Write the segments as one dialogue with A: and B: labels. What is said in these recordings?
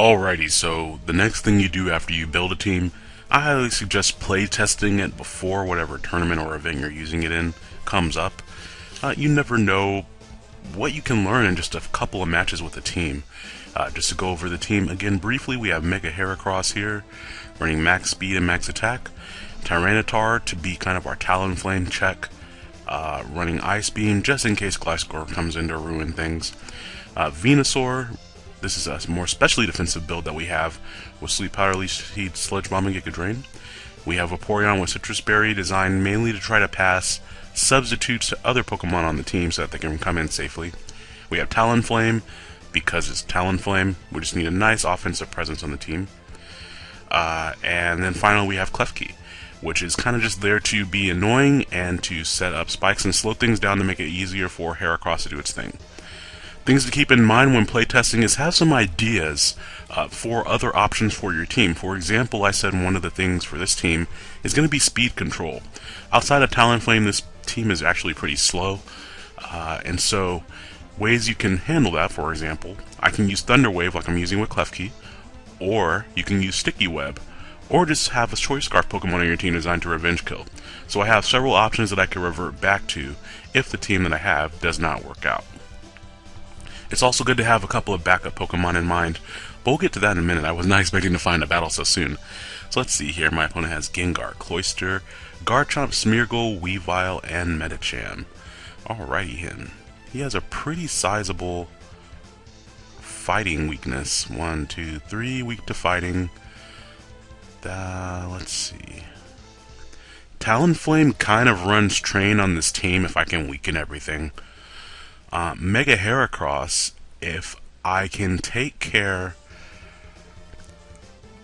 A: Alrighty, so the next thing you do after you build a team, I highly suggest play testing it before whatever tournament or event you're using it in comes up. Uh, you never know what you can learn in just a couple of matches with a team. Uh, just to go over the team again briefly, we have Mega Heracross here, running max speed and max attack. Tyranitar to be kind of our Talonflame check, uh, running Ice Beam just in case Gliscor comes in to ruin things. Uh, Venusaur this is a more specially defensive build that we have with Sleep Powder, Leech Seed, Sludge Bomb, and Giga Drain. We have Vaporeon with Sitrus Berry designed mainly to try to pass substitutes to other Pokemon on the team so that they can come in safely. We have Talonflame because it's Talonflame. We just need a nice offensive presence on the team. Uh, and then finally we have Klefki, which is kind of just there to be annoying and to set up spikes and slow things down to make it easier for Heracross to do its thing. Things to keep in mind when playtesting is have some ideas uh, for other options for your team. For example, I said one of the things for this team is going to be speed control. Outside of Talonflame, this team is actually pretty slow, uh, and so ways you can handle that, for example, I can use Thunder Wave like I'm using with Klefki, or you can use Sticky Web, or just have a Choice Scarf Pokemon on your team designed to revenge kill. So I have several options that I can revert back to if the team that I have does not work out. It's also good to have a couple of backup Pokemon in mind, but we'll get to that in a minute. I was not expecting to find a battle so soon. So let's see here. My opponent has Gengar, Cloyster, Garchomp, Smeargle, Weavile, and Medicham. Alrighty then. He has a pretty sizable fighting weakness. One, two, three, weak to fighting. Uh, let's see. Talonflame kind of runs train on this team if I can weaken everything uh, Mega Heracross, if I can take care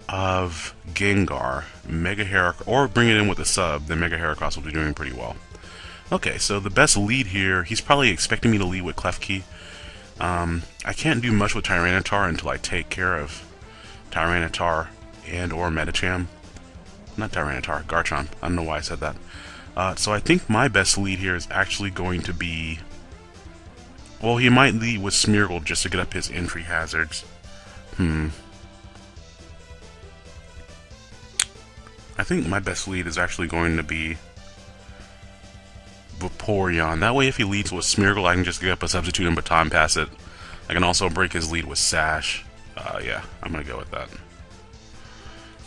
A: of Gengar, Mega Heracross, or bring it in with a sub, then Mega Heracross will be doing pretty well. Okay, so the best lead here, he's probably expecting me to lead with Klefki. Um, I can't do much with Tyranitar until I take care of Tyranitar and or Medicham. Not Tyranitar, Garchomp. I don't know why I said that. Uh, so I think my best lead here is actually going to be well, he might lead with Smeargle just to get up his entry hazards. Hmm. I think my best lead is actually going to be Vaporeon. That way, if he leads with Smeargle, I can just get up a substitute and baton pass it. I can also break his lead with Sash. Uh, yeah, I'm going to go with that.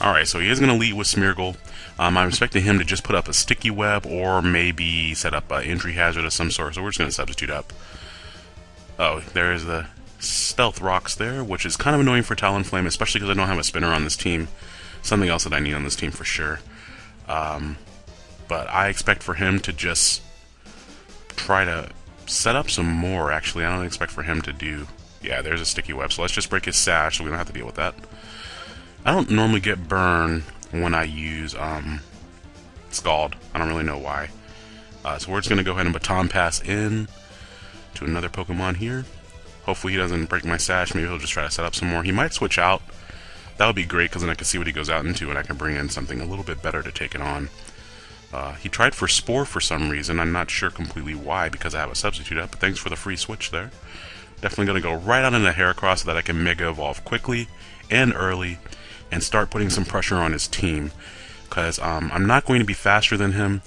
A: Alright, so he is going to lead with Smeargle. Um, I'm expecting him to just put up a Sticky Web or maybe set up an entry hazard of some sort, so we're just going to substitute up. Oh, there's the Stealth Rocks there, which is kind of annoying for Talonflame, especially because I don't have a spinner on this team. Something else that I need on this team for sure. Um, but I expect for him to just try to set up some more, actually. I don't expect for him to do... Yeah, there's a sticky web, so let's just break his sash so we don't have to deal with that. I don't normally get burn when I use um, Scald. I don't really know why. Uh, so we're just going to go ahead and Baton Pass in to another Pokemon here. Hopefully he doesn't break my stash. Maybe he'll just try to set up some more. He might switch out. That would be great because then I can see what he goes out into and I can bring in something a little bit better to take it on. Uh, he tried for Spore for some reason. I'm not sure completely why because I have a substitute up, but thanks for the free switch there. Definitely going to go right out into Heracross so that I can Mega Evolve quickly and early and start putting some pressure on his team. Because um, I'm not going to be faster than him,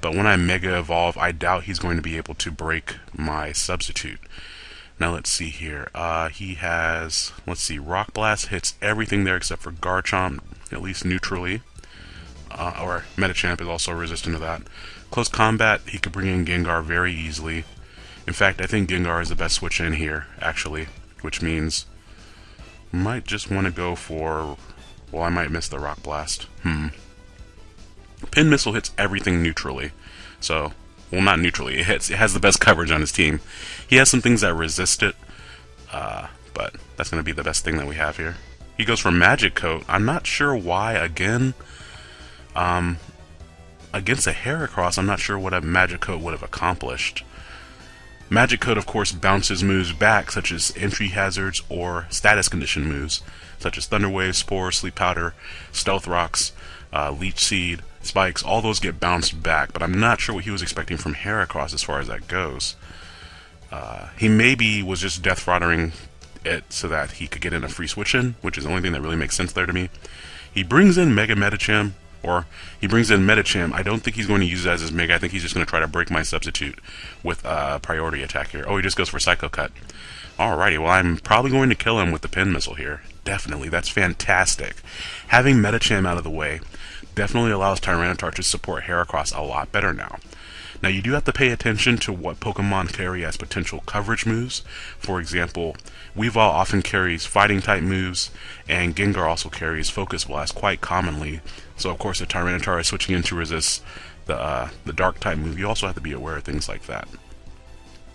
A: but when I Mega Evolve, I doubt he's going to be able to break my substitute. Now let's see here. Uh, he has, let's see, Rock Blast hits everything there except for Garchomp, at least neutrally. Uh, or Medicham is also resistant to that. Close combat, he could bring in Gengar very easily. In fact, I think Gengar is the best switch in here, actually. Which means, might just want to go for, well, I might miss the Rock Blast. Hmm. Pin Missile hits everything neutrally. So, well, not neutrally. It hits. It has the best coverage on his team. He has some things that resist it, uh, but that's going to be the best thing that we have here. He goes for Magic Coat. I'm not sure why. Again, um, against a Heracross, I'm not sure what a Magic Coat would have accomplished. Magic Coat, of course, bounces moves back, such as entry hazards or status condition moves, such as Thunder Wave, Spore, Sleep Powder, Stealth Rocks, uh, Leech Seed, spikes, all those get bounced back, but I'm not sure what he was expecting from Heracross as far as that goes. Uh, he maybe was just death throttling it so that he could get in a free switch in, which is the only thing that really makes sense there to me. He brings in Mega Medicham, or he brings in Medicham. I don't think he's going to use it as his Mega. I think he's just going to try to break my substitute with a uh, priority attack here. Oh, he just goes for Psycho Cut. Alrighty, well, I'm probably going to kill him with the Pin Missile here. Definitely, that's fantastic. Having Medicham out of the way definitely allows Tyranitar to support Heracross a lot better now. Now you do have to pay attention to what Pokemon carry as potential coverage moves. For example, Weavile often carries fighting type moves, and Gengar also carries Focus Blast quite commonly. So of course if Tyranitar is switching in to resist the, uh, the dark type move, you also have to be aware of things like that.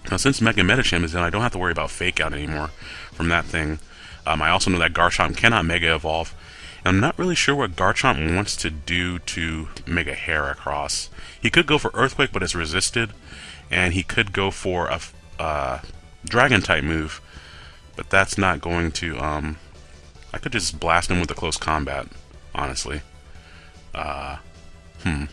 A: Now since Mega Medicham is in, I don't have to worry about Fake Out anymore from that thing. Um, I also know that Garchomp cannot Mega Evolve, And I'm not really sure what Garchomp wants to do to Mega Heracross. He could go for Earthquake, but it's resisted, and he could go for a uh, Dragon type move, but that's not going to. Um, I could just blast him with a close combat, honestly. Uh, hmm.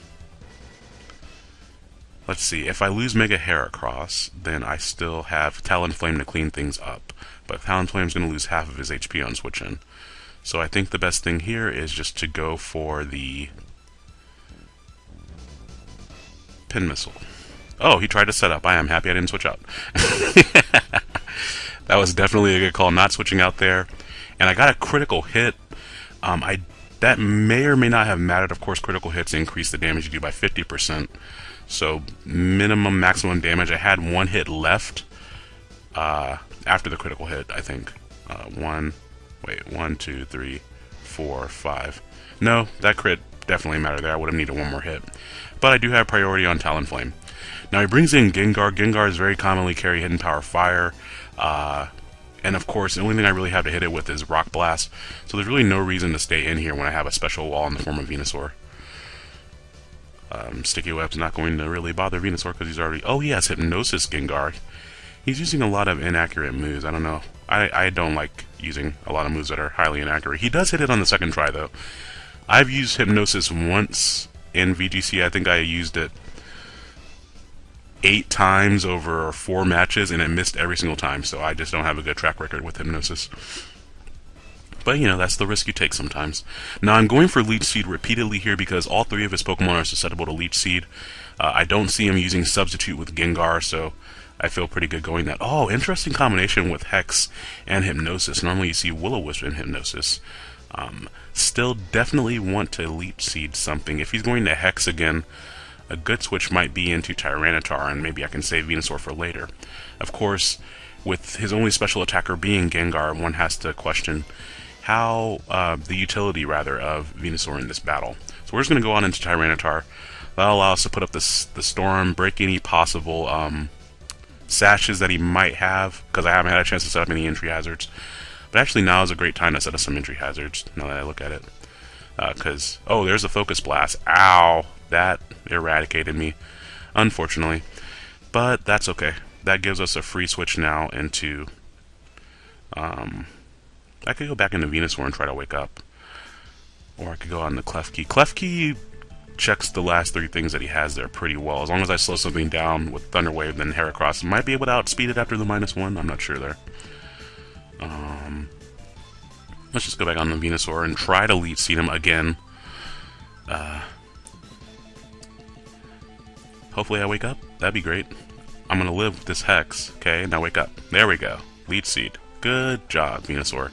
A: Let's see. If I lose Mega Heracross, then I still have Talonflame to clean things up. But Talonflame's going to lose half of his HP on switch in. So I think the best thing here is just to go for the pin missile. Oh, he tried to set up. I am happy I didn't switch out. that was definitely a good call, not switching out there. And I got a critical hit. Um, I That may or may not have mattered. Of course, critical hits increase the damage you do by 50%. So minimum, maximum damage. I had one hit left uh, after the critical hit, I think. Uh, one, Wait, one, two, three, four, five. No, that crit definitely mattered there. I would have needed one more hit. But I do have priority on Talonflame. Now he brings in Gengar. Gengar is very commonly carry Hidden Power Fire. Uh, and of course, the only thing I really have to hit it with is Rock Blast. So there's really no reason to stay in here when I have a special wall in the form of Venusaur. Um, Sticky Web's not going to really bother Venusaur because he's already... Oh, he has Hypnosis Gengar. He's using a lot of inaccurate moves. I don't know. I, I don't like using a lot of moves that are highly inaccurate. He does hit it on the second try, though. I've used Hypnosis once in VGC. I think I used it eight times over four matches, and it missed every single time, so I just don't have a good track record with Hypnosis. But, you know, that's the risk you take sometimes. Now, I'm going for Leech Seed repeatedly here because all three of his Pokemon are susceptible to Leech Seed. Uh, I don't see him using Substitute with Gengar, so I feel pretty good going that. Oh, interesting combination with Hex and Hypnosis. Normally you see Will-O-Wisp in Hypnosis. Um, still definitely want to Leech Seed something. If he's going to Hex again, a good switch might be into Tyranitar, and maybe I can save Venusaur for later. Of course, with his only special attacker being Gengar, one has to question how uh, the utility, rather, of Venusaur in this battle. So we're just going to go on into Tyranitar. That'll allow us to put up this, the Storm, break any possible um, sashes that he might have, because I haven't had a chance to set up any entry hazards. But actually now is a great time to set up some entry hazards, now that I look at it. Because, uh, oh, there's a Focus Blast. Ow! That eradicated me, unfortunately. But that's okay. That gives us a free switch now into... Um, I could go back into Venusaur and try to wake up. Or I could go on the Klefki. Klefki checks the last three things that he has there pretty well. As long as I slow something down with Thunder Wave, then Heracross might be able to outspeed it after the minus one. I'm not sure there. Um, let's just go back on the Venusaur and try to Leech Seed him again. Uh, hopefully I wake up. That'd be great. I'm gonna live with this Hex. Okay, now wake up. There we go. Leech Seed. Good job, Venusaur.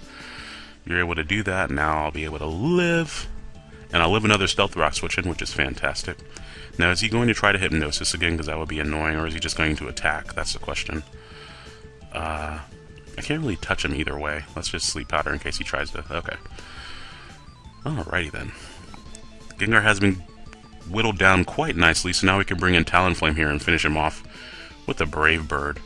A: You're able to do that. Now I'll be able to live. And I'll live another Stealth Rock switch in, which is fantastic. Now, is he going to try to Hypnosis again, because that would be annoying, or is he just going to attack? That's the question. Uh, I can't really touch him either way. Let's just Sleep Powder in case he tries to... Okay. Alrighty then. Gengar has been whittled down quite nicely, so now we can bring in Talonflame here and finish him off with a Brave Bird.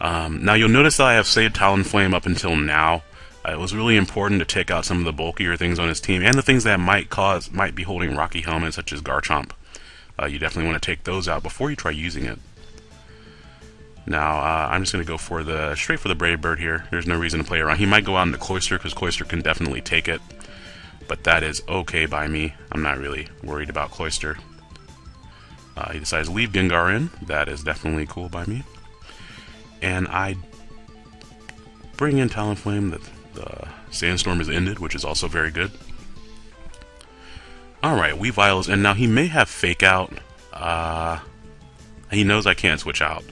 A: Um, now you'll notice that I have saved Talonflame up until now, it was really important to take out some of the bulkier things on his team and the things that might cause might be holding Rocky Helmet, such as Garchomp. Uh, you definitely want to take those out before you try using it. Now, uh, I'm just going to go for the straight for the Brave Bird here. There's no reason to play around. He might go out into Cloyster, because Cloyster can definitely take it. But that is okay by me. I'm not really worried about Cloyster. Uh, he decides to leave Gengar in. That is definitely cool by me. And I bring in Talonflame. The, the Sandstorm has ended, which is also very good. Alright, Weavile's and now he may have Fake Out. Uh, he knows I can't switch out.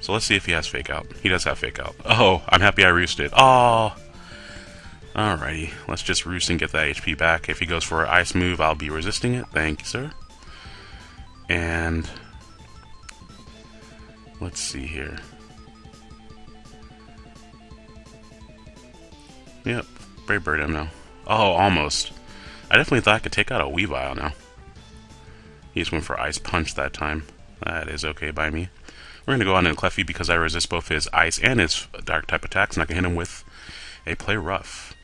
A: So let's see if he has Fake Out. He does have Fake Out. Oh, I'm happy I roosted. Oh! Alrighty, let's just roost and get that HP back. If he goes for an Ice move, I'll be resisting it. Thank you, sir. And... Let's see here. Yep, Brave Bird him now. Oh, almost. I definitely thought I could take out a Weavile now. He just went for Ice Punch that time. That is okay by me. We're going to go on in Klefki because I resist both his Ice and his Dark type attacks, and I can hit him with a Play Rough.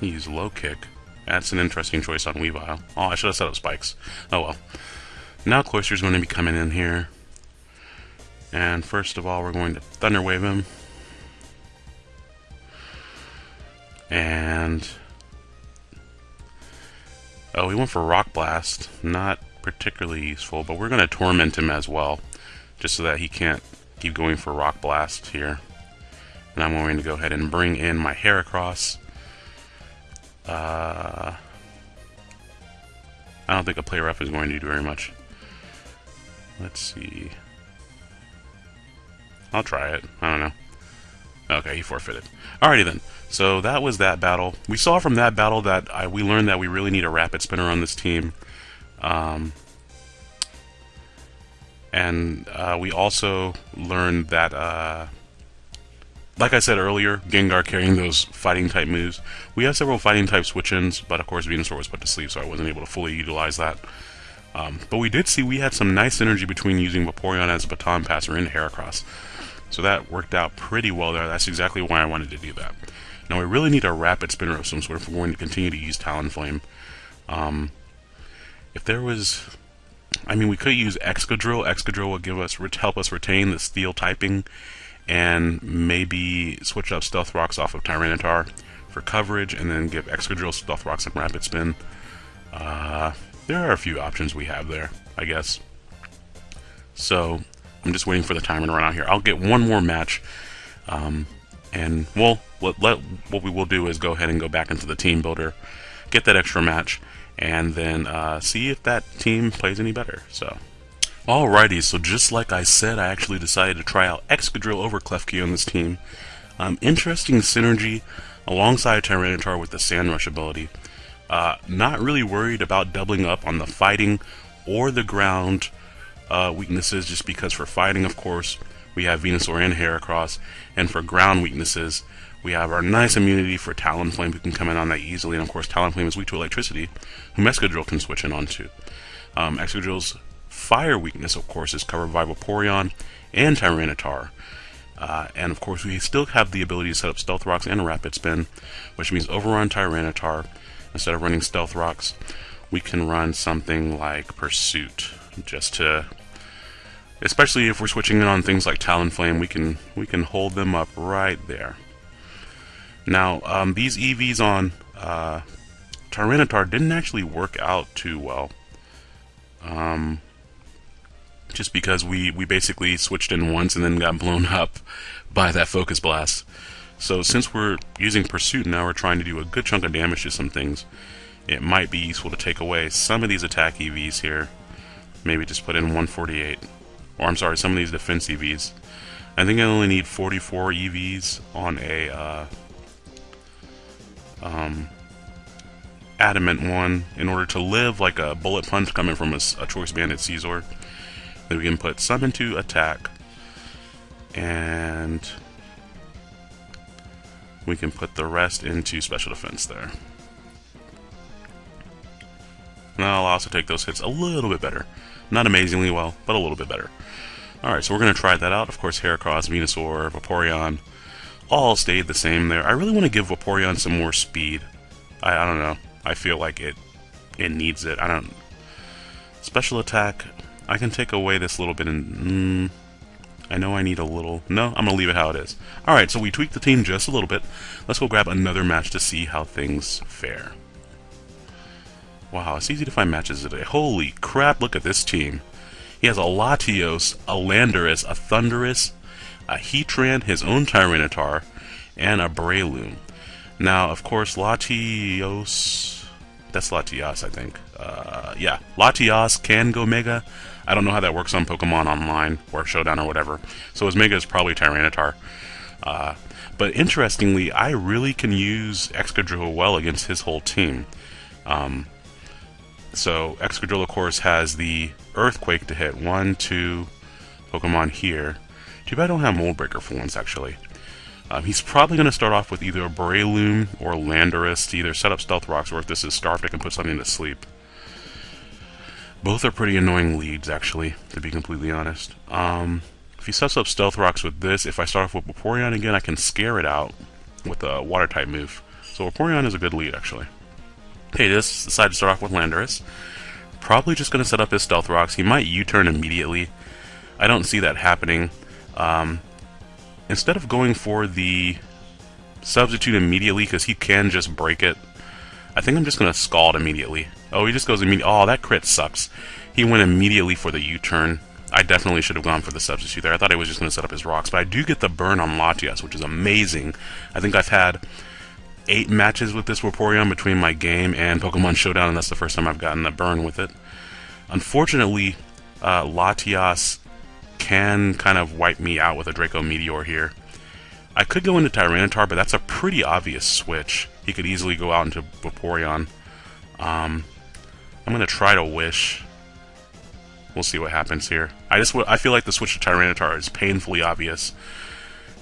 A: He used Low Kick. That's an interesting choice on Weavile. Oh, I should have set up Spikes. Oh well. Now Cloyster's going to be coming in here. And first of all, we're going to Thunder Wave him. And... Oh, we went for Rock Blast. Not particularly useful, but we're going to Torment him as well. Just so that he can't keep going for Rock Blast here. And I'm going to go ahead and bring in my Heracross. Uh, I don't think a Play Rough is going to do very much. Let's see. I'll try it. I don't know. Okay, he forfeited. Alrighty then. So that was that battle. We saw from that battle that I, we learned that we really need a rapid spinner on this team. Um, and uh, we also learned that, uh, like I said earlier, Gengar carrying those fighting type moves. We have several fighting type switch-ins, but of course Venusaur was put to sleep, so I wasn't able to fully utilize that. Um, but we did see we had some nice synergy between using Vaporeon as a baton passer in Heracross. So that worked out pretty well there. That's exactly why I wanted to do that. Now we really need a rapid spinner of some sort if we're going to continue to use Talonflame. Um, if there was... I mean, we could use Excadrill. Excadrill would give us help us retain the steel typing and maybe switch up Stealth Rocks off of Tyranitar for coverage and then give Excadrill Stealth Rocks and Rapid Spin. Uh, there are a few options we have there, I guess. So, I'm just waiting for the timer to run out here. I'll get one more match, um, and well, what, let, what we will do is go ahead and go back into the team builder, get that extra match, and then uh, see if that team plays any better. So, alrighty. So just like I said, I actually decided to try out Excadrill over Klefki on this team. Um, interesting synergy alongside Tyranitar with the Sand Rush ability. Uh, not really worried about doubling up on the fighting or the ground uh, weaknesses just because for fighting, of course, we have Venusaur and Heracross, and for ground weaknesses, we have our nice immunity for Talonflame who can come in on that easily, and of course Talonflame is weak to electricity, who Excadrill can switch in onto. Um, Excadrill's fire weakness, of course, is covered by Vaporeon and Tyranitar. Uh, and of course, we still have the ability to set up Stealth Rocks and Rapid Spin, which means overrun Tyranitar. Instead of running Stealth Rocks, we can run something like Pursuit, just to especially if we're switching in on things like Talonflame, we can we can hold them up right there. Now, um, these EVs on uh, Tyranitar didn't actually work out too well. Um, just because we, we basically switched in once and then got blown up by that Focus Blast. So since we're using Pursuit now, we're trying to do a good chunk of damage to some things. It might be useful to take away some of these attack EVs here. Maybe just put in 148. Or I'm sorry, some of these defense EVs. I think I only need 44 EVs on a uh, um, adamant one in order to live like a bullet punch coming from a, a choice banded Scizor. Then we can put some into attack and we can put the rest into special defense there. Now I'll also take those hits a little bit better. Not amazingly well, but a little bit better. Alright, so we're going to try that out. Of course, Heracross, Venusaur, Vaporeon, all stayed the same there. I really want to give Vaporeon some more speed. I, I don't know. I feel like it it needs it. I don't... Special attack, I can take away this little bit and... Mm, I know I need a little... No, I'm going to leave it how it is. Alright, so we tweaked the team just a little bit. Let's go grab another match to see how things fare. Wow, it's easy to find matches today. Holy crap, look at this team. He has a Latios, a Landorus, a Thundurus, a Heatran, his own Tyranitar, and a Breloom. Now, of course, Latios... That's Latias, I think. Uh, yeah, Latias can go Mega. I don't know how that works on Pokemon Online or Showdown or whatever. So his Mega is probably Tyranitar. Uh, but interestingly, I really can use Excadrill well against his whole team. Um, so Excadrill, of course, has the Earthquake to hit. One, two Pokemon here. Too bad I don't have Mold Breaker for once, actually. Um, he's probably going to start off with either a Breloom or Landorus to either set up Stealth Rocks, or if this is Scarfed, I can put something to sleep. Both are pretty annoying leads, actually, to be completely honest. Um, if he sets up Stealth Rocks with this, if I start off with Vaporeon again, I can scare it out with a Water-type move. So Vaporeon is a good lead, actually. Okay, this decided to start off with Landorus. Probably just going to set up his Stealth Rocks. He might U-turn immediately. I don't see that happening. Um, instead of going for the substitute immediately, because he can just break it, I think I'm just going to Scald immediately. Oh, he just goes immediately. Oh, that crit sucks. He went immediately for the U-turn. I definitely should have gone for the substitute there. I thought I was just going to set up his rocks, but I do get the burn on Latias, which is amazing. I think I've had eight matches with this Vaporeon between my game and Pokemon Showdown, and that's the first time I've gotten a burn with it. Unfortunately, uh, Latias can kind of wipe me out with a Draco Meteor here. I could go into Tyranitar, but that's a pretty obvious switch. He could easily go out into Vaporeon. Um, I'm going to try to Wish. We'll see what happens here. I just I feel like the switch to Tyranitar is painfully obvious.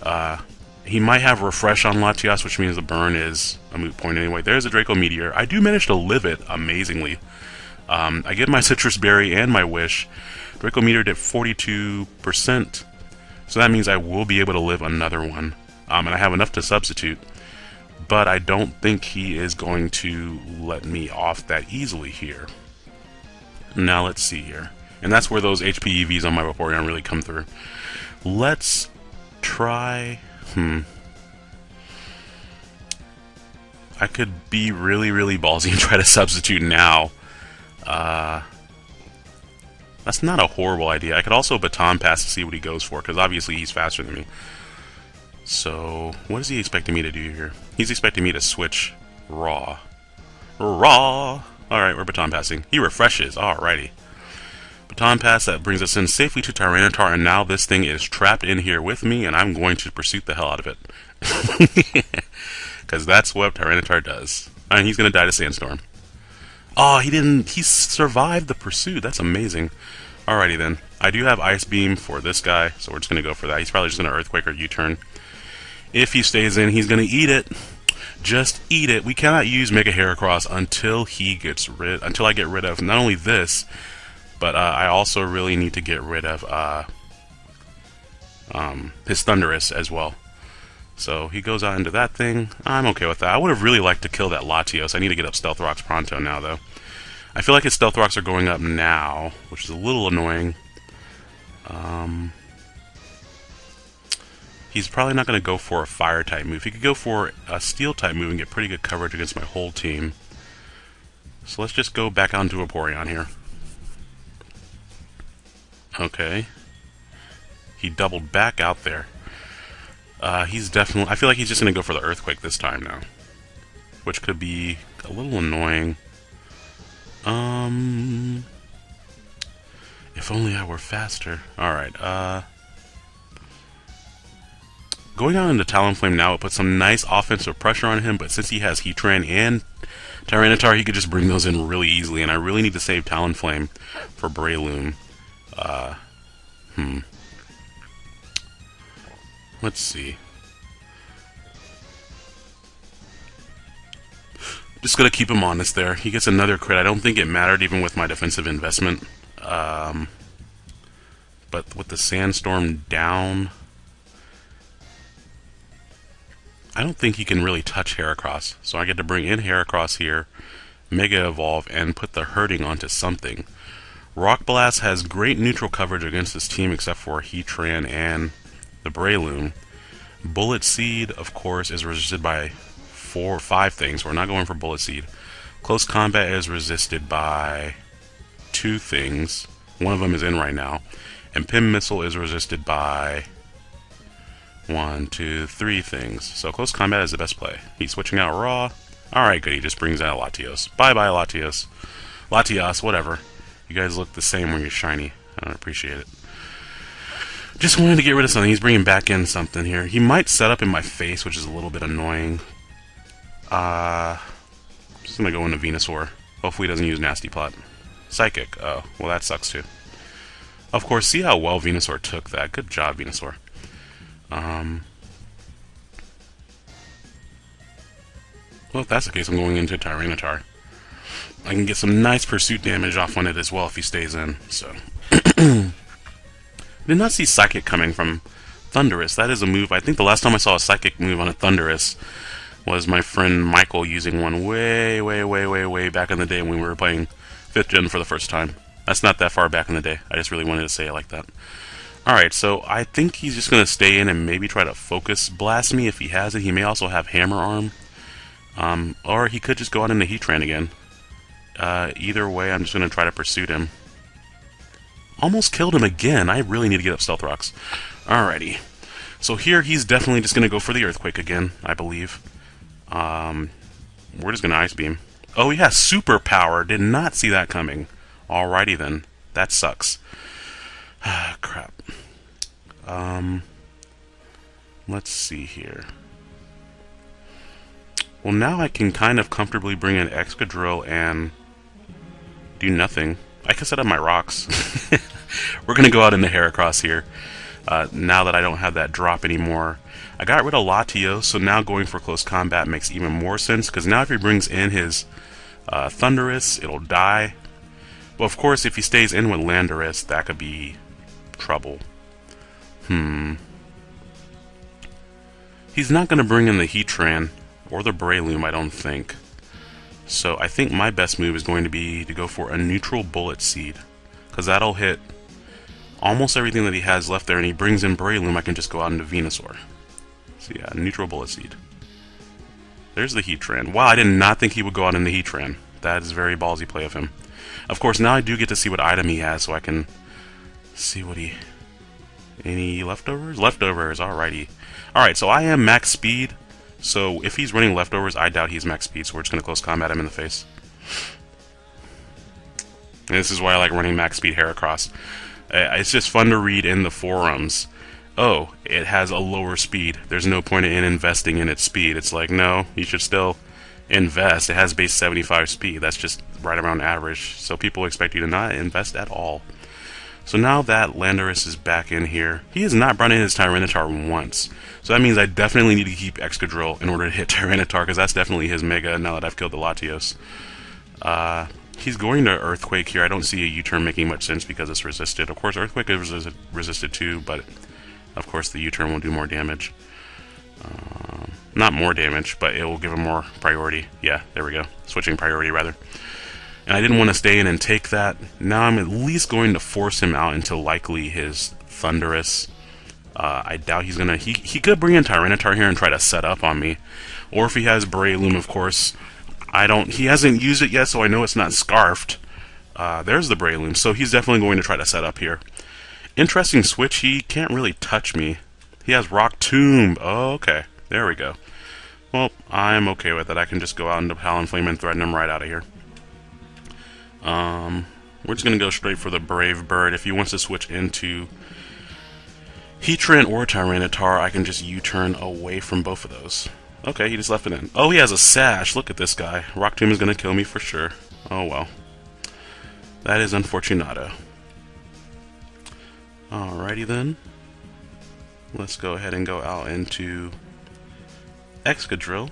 A: Uh, he might have Refresh on Latias, which means the burn is a moot point anyway. There's a Draco Meteor. I do manage to live it amazingly. Um, I get my Sitrus Berry and my Wish. Draco Meteor did 42%, so that means I will be able to live another one. Um, and I have enough to substitute. But I don't think he is going to let me off that easily here. Now let's see here. And that's where those HP EVs on my Vaporeon really come through. Let's try... Hmm. I could be really, really ballsy and try to substitute now. Uh, that's not a horrible idea. I could also baton pass to see what he goes for, because obviously he's faster than me. So, what is he expecting me to do here? He's expecting me to switch raw. Raw! Alright, we're baton passing. He refreshes. Alrighty. Baton Pass, that brings us in safely to Tyranitar, and now this thing is trapped in here with me, and I'm going to pursue the hell out of it. Because that's what Tyranitar does. And he's going to die to Sandstorm. Oh, he didn't... He survived the pursuit. That's amazing. Alrighty then. I do have Ice Beam for this guy, so we're just going to go for that. He's probably just going to Earthquake or U-turn. If he stays in, he's going to eat it. Just eat it. We cannot use Mega Heracross until he gets rid... Until I get rid of not only this, but uh, I also really need to get rid of uh, um, his Thundurus as well. So he goes out into that thing. I'm okay with that. I would have really liked to kill that Latios. I need to get up Stealth Rocks pronto now, though. I feel like his Stealth Rocks are going up now, which is a little annoying. Um, he's probably not going to go for a Fire-type move. He could go for a Steel-type move and get pretty good coverage against my whole team. So let's just go back onto Vaporeon here. Okay. He doubled back out there. Uh, he's definitely... I feel like he's just going to go for the Earthquake this time now. Which could be a little annoying. Um... If only I were faster. Alright, uh... Going out into Talonflame now, it puts some nice offensive pressure on him, but since he has Heatran and Tyranitar, he could just bring those in really easily, and I really need to save Talonflame for Breloom. Uh, hmm. Let's see. Just gonna keep him honest there. He gets another crit. I don't think it mattered even with my defensive investment. Um, but with the sandstorm down, I don't think he can really touch Heracross. So I get to bring in Heracross here, Mega Evolve, and put the hurting onto something. Rock Blast has great neutral coverage against this team except for Heatran and the Breloom. Bullet Seed, of course, is resisted by four or five things. We're not going for Bullet Seed. Close Combat is resisted by two things. One of them is in right now. And Pin Missile is resisted by one, two, three things. So close combat is the best play. He's switching out Raw. Alright, good. He just brings out Latios. Bye-bye, Latios. Latios, whatever. You guys look the same when you're shiny. I don't appreciate it. Just wanted to get rid of something. He's bringing back in something here. He might set up in my face, which is a little bit annoying. Uh, I'm just going to go into Venusaur. Hopefully he doesn't use Nasty Plot. Psychic. Oh, well that sucks too. Of course, see how well Venusaur took that. Good job, Venusaur. Um, well, if that's the case, I'm going into Tyranitar. I can get some nice pursuit damage off on it as well if he stays in, so... Did not see Psychic coming from Thundurus. That is a move. I think the last time I saw a Psychic move on a Thundurus was my friend Michael using one way, way, way, way, way back in the day when we were playing 5th Gen for the first time. That's not that far back in the day. I just really wanted to say it like that. Alright, so I think he's just going to stay in and maybe try to focus blast me if he has it. He may also have Hammer Arm. Um, or he could just go out into Heatran again. Uh, either way, I'm just going to try to pursue him. Almost killed him again. I really need to get up Stealth Rocks. Alrighty. So here, he's definitely just going to go for the Earthquake again, I believe. Um, we're just going to Ice Beam. Oh, he has Super Power. Did not see that coming. Alrighty then. That sucks. Ah, crap. Um, let's see here. Well, now I can kind of comfortably bring in Excadrill and do nothing. I can set up my rocks. We're going to go out in the Heracross here. Uh, now that I don't have that drop anymore. I got rid of Latios, so now going for close combat makes even more sense, because now if he brings in his uh, Thundurus, it'll die. But of course, if he stays in with Landorus, that could be trouble. Hmm. He's not going to bring in the Heatran or the Breloom, I don't think. So I think my best move is going to be to go for a neutral Bullet Seed. Because that'll hit almost everything that he has left there, and he brings in Breloom, I can just go out into Venusaur. So yeah, neutral Bullet Seed. There's the Heatran. Wow, I did not think he would go out in the Heatran. That is very ballsy play of him. Of course, now I do get to see what item he has, so I can see what he... Any leftovers? Leftovers, alrighty. Alright, so I am max speed, so if he's running leftovers, I doubt he's max speed, so we're just going to close combat him in the face. And this is why I like running max speed Heracross. Uh, it's just fun to read in the forums. Oh, it has a lower speed. There's no point in investing in its speed. It's like, no, you should still invest. It has base 75 speed. That's just right around average. So people expect you to not invest at all. So now that Landorus is back in here, he has not brought in his Tyranitar once. So that means I definitely need to keep Excadrill in order to hit Tyranitar, because that's definitely his Mega now that I've killed the Latios. Uh, he's going to Earthquake here. I don't see a U-turn making much sense because it's resisted. Of course, Earthquake is resisted too, but of course the U-turn will do more damage. Uh, not more damage, but it will give him more priority. Yeah, there we go. Switching priority, rather and I didn't want to stay in and take that. Now I'm at least going to force him out into likely his Thundurus. Uh, I doubt he's gonna. He he could bring in Tyranitar here and try to set up on me, or if he has Breloom, of course. I don't. He hasn't used it yet, so I know it's not scarfed. Uh, there's the Breloom, so he's definitely going to try to set up here. Interesting switch. He can't really touch me. He has Rock Tomb. Oh, okay. There we go. Well, I'm okay with it. I can just go out into Talonflame and threaten him right out of here. Um, we're just going to go straight for the Brave Bird. If he wants to switch into Heatran or Tyranitar, I can just U-turn away from both of those. Okay, he just left it in. Oh, he has a Sash. Look at this guy. Rock Tomb is going to kill me for sure. Oh, well. That is unfortunato. Alrighty then. Let's go ahead and go out into Excadrill.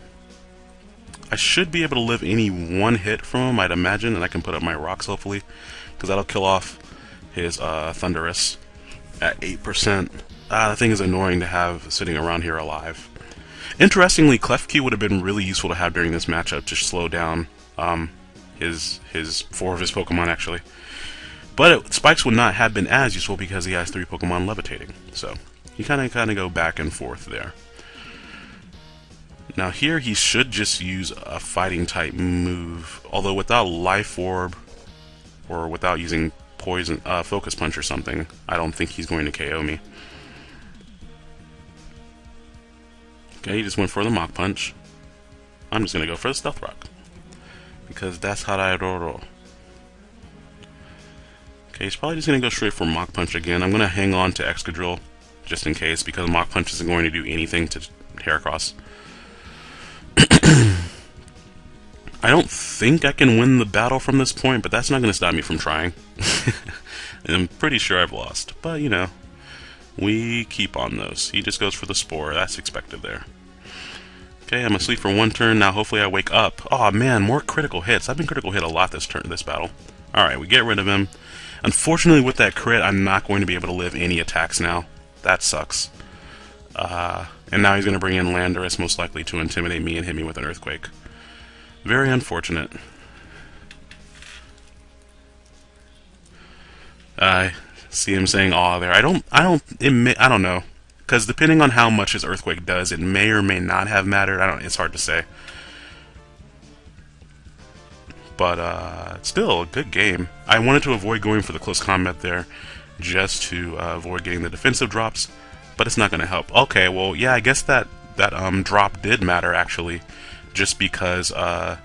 A: I should be able to live any one hit from him, I'd imagine, and I can put up my rocks, hopefully, because that'll kill off his uh, Thundurus at 8%. Ah, the thing is annoying to have sitting around here alive. Interestingly, Klefki would have been really useful to have during this matchup to slow down um, his his four of his Pokemon, actually. But it, Spikes would not have been as useful because he has three Pokemon levitating. So, you kind of kind of go back and forth there. Now here he should just use a fighting type move, although without Life Orb or without using poison, uh, focus punch or something, I don't think he's going to KO me. Okay, he just went for the Mach Punch. I'm just going to go for the Stealth Rock. Because that's how I roll. Okay, he's probably just going to go straight for Mach Punch again. I'm going to hang on to Excadrill just in case, because Mach Punch isn't going to do anything to Heracross. I don't think I can win the battle from this point, but that's not going to stop me from trying. I'm pretty sure I've lost, but you know, we keep on those. He just goes for the Spore, that's expected there. Okay, I'm asleep for one turn, now hopefully I wake up. Oh man, more critical hits. I've been critical hit a lot this turn, this battle. Alright, we get rid of him. Unfortunately, with that crit, I'm not going to be able to live any attacks now. That sucks. Uh, and now he's going to bring in Landorus, most likely to intimidate me and hit me with an Earthquake. Very unfortunate. I see him saying "aw" there. I don't. I don't. It may, I don't know, because depending on how much his earthquake does, it may or may not have mattered. I don't. It's hard to say but uh, still a good game. I wanted to avoid going for the close combat there, just to uh, avoid getting the defensive drops, but it's not going to help. Okay, well, yeah, I guess that that um, drop did matter actually, just because. Uh,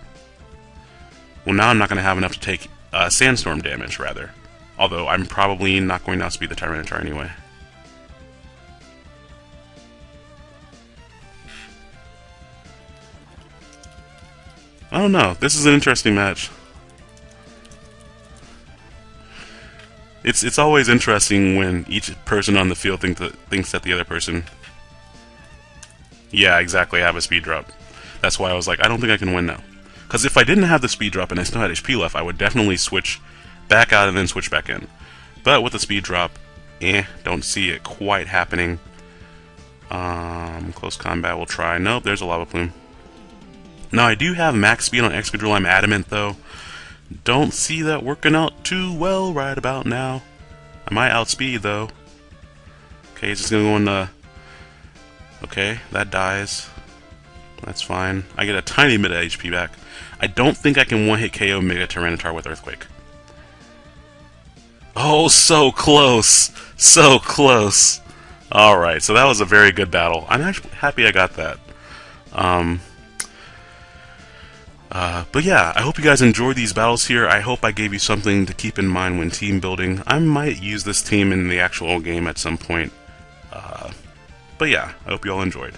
A: well, now I'm not going to have enough to take uh, sandstorm damage, rather. Although I'm probably not going to outspeed the Tyranitar anyway. I don't know. This is an interesting match. It's it's always interesting when each person on the field think that, thinks that the other person. Yeah, exactly. I have a speed drop. That's why I was like, I don't think I can win now. Because if I didn't have the speed drop and I still had HP left, I would definitely switch back out and then switch back in. But with the speed drop, eh, don't see it quite happening. Um, close combat, we'll try. Nope, there's a lava plume. Now, I do have max speed on Excadrill. I'm adamant, though. Don't see that working out too well right about now. I might outspeed, though. Okay, he's just gonna go in the... Okay, that dies. That's fine. I get a tiny bit of HP back. I don't think I can one-hit KO Mega Tyranitar with Earthquake. Oh, so close! So close! Alright, so that was a very good battle. I'm actually happy I got that. Um, uh, but yeah, I hope you guys enjoyed these battles here. I hope I gave you something to keep in mind when team building. I might use this team in the actual game at some point. Uh, but yeah, I hope you all enjoyed.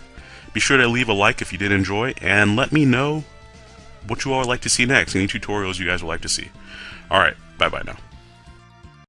A: Be sure to leave a like if you did enjoy, and let me know what you all would like to see next, any tutorials you guys would like to see. Alright, bye-bye now.